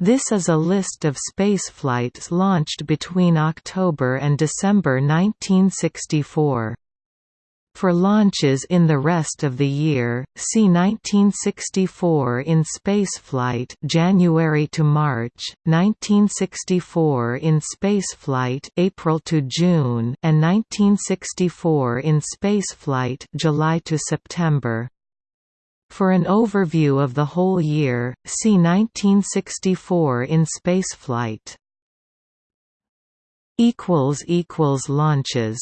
This is a list of spaceflights launched between October and December 1964. For launches in the rest of the year, see 1964 in spaceflight January to March, 1964 in spaceflight April to June, and 1964 in spaceflight July to September. For an overview of the whole year, see 1964 in spaceflight. Launches